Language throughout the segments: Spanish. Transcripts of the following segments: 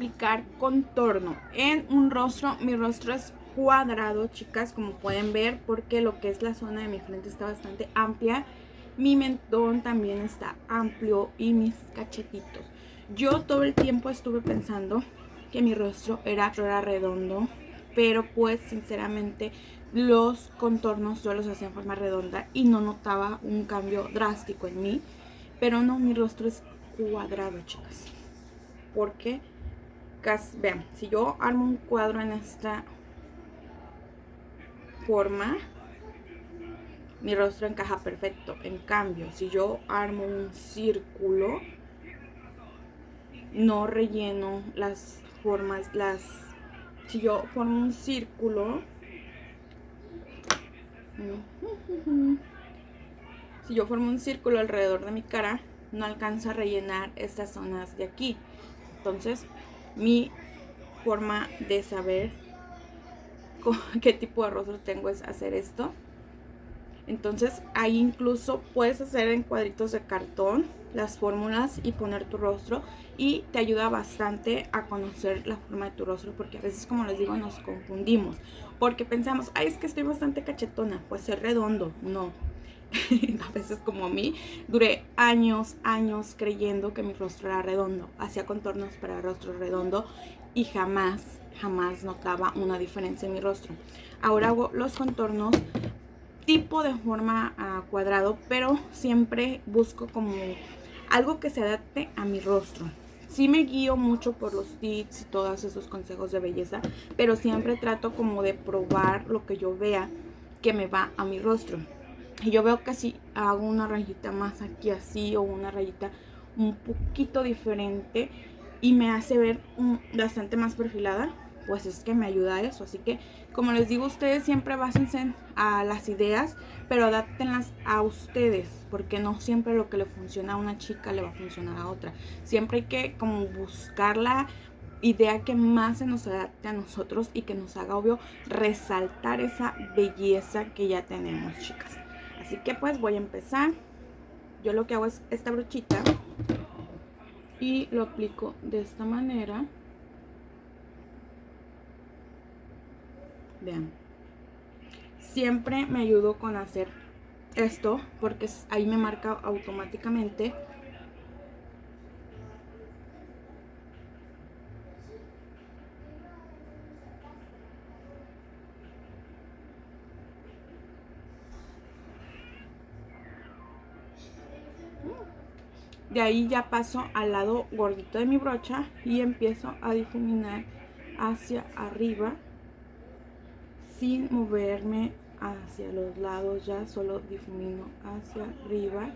aplicar contorno en un rostro. Mi rostro es cuadrado, chicas, como pueden ver, porque lo que es la zona de mi frente está bastante amplia. Mi mentón también está amplio y mis cachetitos. Yo todo el tiempo estuve pensando que mi rostro era, era redondo, pero pues sinceramente los contornos yo los hacía en forma redonda y no notaba un cambio drástico en mí. Pero no, mi rostro es cuadrado, chicas. Porque, vean, si yo armo un cuadro en esta forma, mi rostro encaja perfecto. En cambio, si yo armo un círculo, no relleno las formas, las... Si yo formo un círculo... Si yo formo un círculo alrededor de mi cara, no alcanzo a rellenar estas zonas de aquí. Entonces, mi forma de saber qué tipo de rostro tengo es hacer esto. Entonces ahí incluso puedes hacer en cuadritos de cartón las fórmulas y poner tu rostro y te ayuda bastante a conocer la forma de tu rostro porque a veces como les digo nos confundimos porque pensamos, ay es que estoy bastante cachetona, pues es redondo, no. a veces como a mí, duré años, años creyendo que mi rostro era redondo, hacía contornos para rostro redondo y jamás, jamás notaba una diferencia en mi rostro. Ahora hago los contornos tipo de forma a cuadrado, pero siempre busco como algo que se adapte a mi rostro. Sí me guío mucho por los tips y todos esos consejos de belleza, pero siempre trato como de probar lo que yo vea que me va a mi rostro. Yo veo que si hago una rayita más aquí así o una rayita un poquito diferente y me hace ver bastante más perfilada, pues es que me ayuda a eso. Así que, como les digo, ustedes siempre básense a las ideas, pero adáptenlas a ustedes, porque no siempre lo que le funciona a una chica le va a funcionar a otra. Siempre hay que como buscar la idea que más se nos adapte a nosotros y que nos haga obvio resaltar esa belleza que ya tenemos, chicas. Así que pues voy a empezar. Yo lo que hago es esta brochita y lo aplico de esta manera. Vean. Siempre me ayudo con hacer esto porque ahí me marca automáticamente de ahí ya paso al lado gordito de mi brocha y empiezo a difuminar hacia arriba sin moverme hacia los lados ya solo difumino hacia arriba.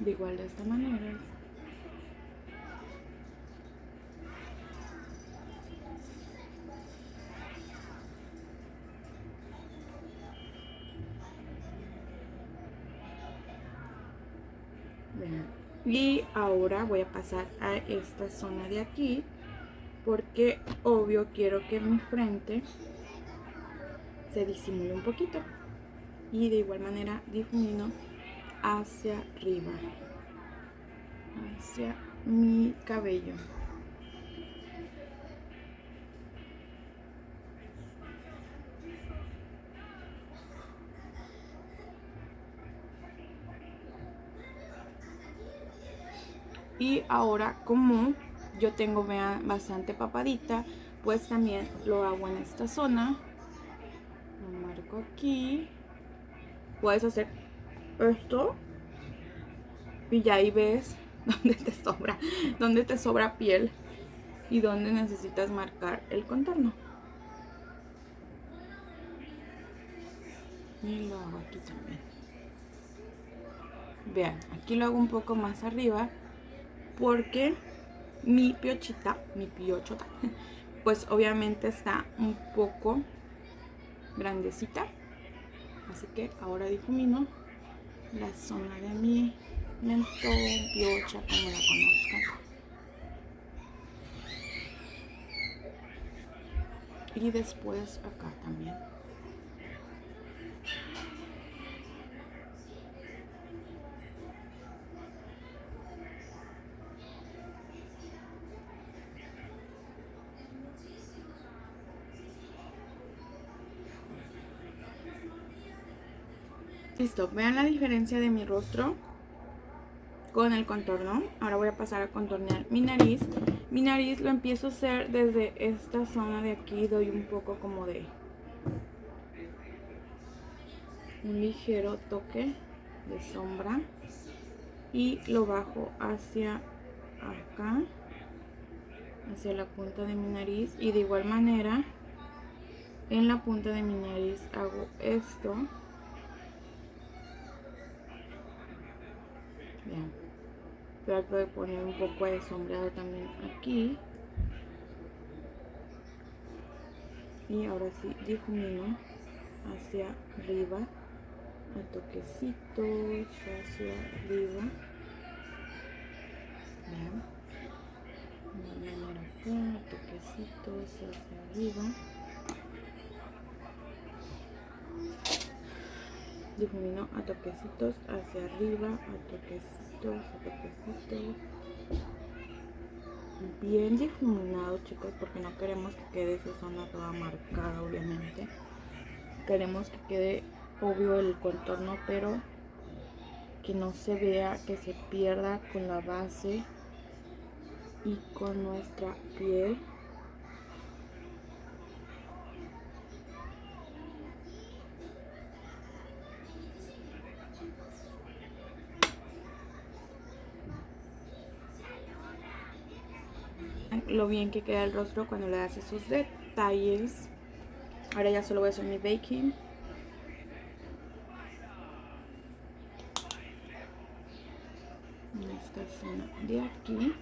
De igual de esta manera ahora voy a pasar a esta zona de aquí porque obvio quiero que mi frente se disimule un poquito. Y de igual manera difumino hacia arriba, hacia mi cabello. Y ahora como yo tengo bastante papadita pues también lo hago en esta zona. Lo marco aquí. Puedes hacer esto. Y ya ahí ves dónde te sobra dónde te sobra piel y dónde necesitas marcar el contorno. Y lo hago aquí también. Vean aquí lo hago un poco más arriba porque mi piochita, mi piochota, pues obviamente está un poco grandecita. Así que ahora difumino la zona de mi mentón, piocha, como la conozcan. y después acá también. Listo, vean la diferencia de mi rostro con el contorno. Ahora voy a pasar a contornear mi nariz. Mi nariz lo empiezo a hacer desde esta zona de aquí. Doy un poco como de un ligero toque de sombra. Y lo bajo hacia acá. Hacia la punta de mi nariz. Y de igual manera en la punta de mi nariz hago esto Trato de poner un poco de sombreado también aquí. Y ahora sí difumino hacia arriba, a toquecitos hacia arriba. Vean. acá, toquecitos hacia arriba. difumino a toquecitos hacia arriba, a toquecitos, Bien difuminado chicos, porque no queremos que quede esa zona toda marcada obviamente. Queremos que quede obvio el contorno, pero que no se vea, que se pierda con la base y con nuestra piel. Lo bien que queda el rostro cuando le das esos detalles. Ahora ya solo voy a hacer mi baking. esta zona de aquí.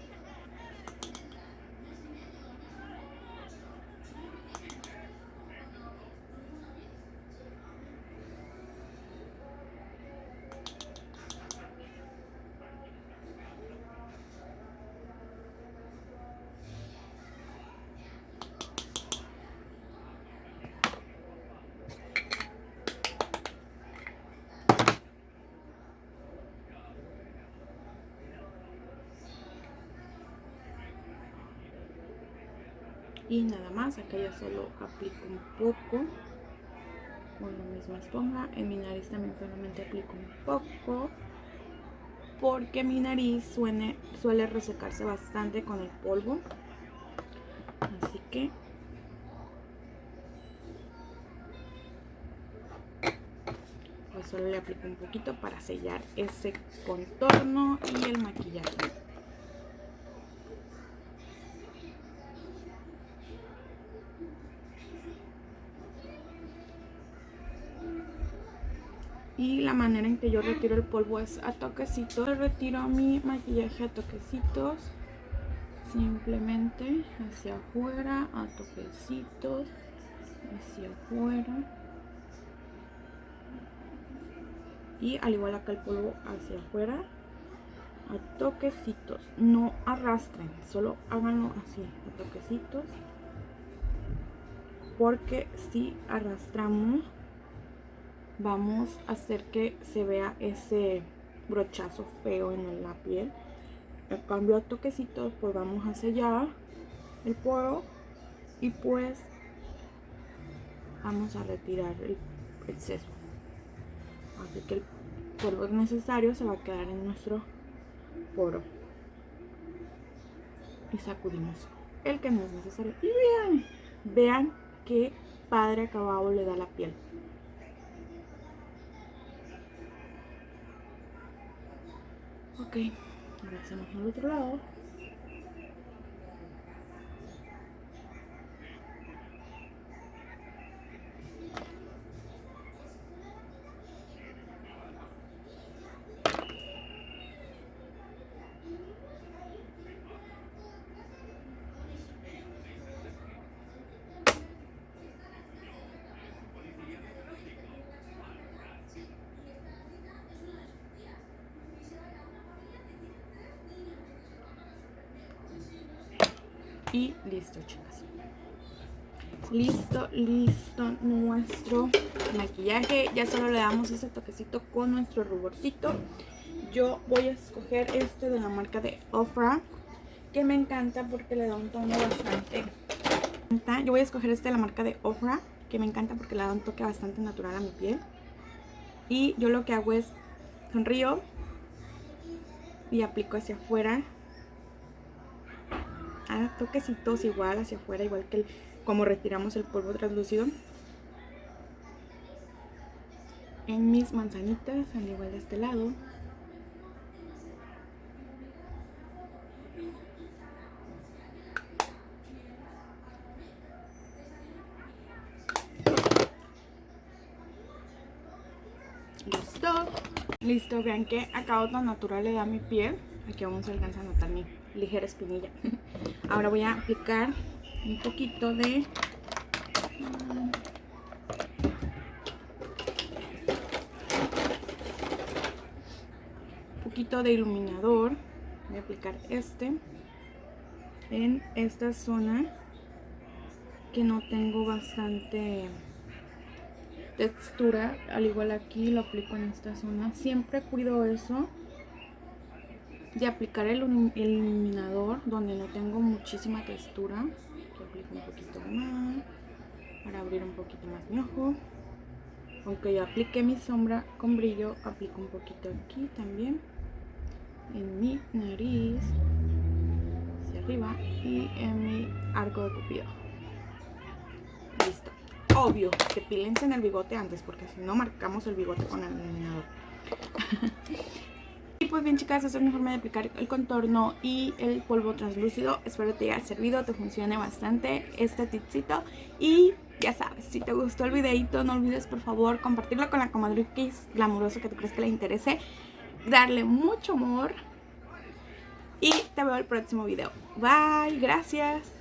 Y nada más acá ya solo aplico un poco. Con la misma esponja en mi nariz también solamente aplico un poco porque mi nariz suene, suele resecarse bastante con el polvo. Así que pues solo le aplico un poquito para sellar ese contorno y el maquillaje manera en que yo retiro el polvo es a toquecitos retiro mi maquillaje a toquecitos simplemente hacia afuera a toquecitos hacia afuera. Y al igual acá el polvo hacia afuera a toquecitos. No arrastren solo háganlo así a toquecitos. Porque si arrastramos vamos a hacer que se vea ese brochazo feo en la piel. El cambio a toquecitos pues vamos a sellar el poro y pues vamos a retirar el exceso así que el polvo necesario se va a quedar en nuestro poro. Y sacudimos el que no es necesario. Y vean vean qué padre acabado le da la piel Ok, ahora hacemos al otro lado. Y listo, chicas. listo, listo nuestro maquillaje. Ya solo le damos ese toquecito con nuestro ruborcito. Yo voy a escoger este de la marca de Ofra, que me encanta porque le da un tono bastante... Yo voy a escoger este de la marca de Ofra, que me encanta porque le da un toque bastante natural a mi piel. Y yo lo que hago es sonrío y aplico hacia afuera. A toquecitos igual hacia afuera, igual que como retiramos el polvo translúcido en mis manzanitas, al igual de este lado. Listo. Listo, vean que acabado tan natural le da mi piel. Aquí vamos a alcanzar a notar mi ligera espinilla. Ahora voy a aplicar un poquito de un poquito de iluminador. Voy a aplicar este en esta zona que no tengo bastante textura. Al igual aquí lo aplico en esta zona. Siempre cuido eso de aplicar el iluminador donde no tengo muchísima textura aplico un poquito más para abrir un poquito más mi ojo. Aunque ya apliqué mi sombra con brillo aplico un poquito aquí también en mi nariz hacia arriba y en mi arco de cupido. Listo. Obvio que pilense en el bigote antes porque si no marcamos el bigote con el iluminador pues bien chicas, esa es mi forma de aplicar el contorno y el polvo translúcido. Espero te haya servido, te funcione bastante este tipcito. Y ya sabes, si te gustó el videito, no olvides por favor compartirlo con la comadre que glamuroso que tú crees que le interese. Darle mucho amor. Y te veo el próximo video. Bye, gracias.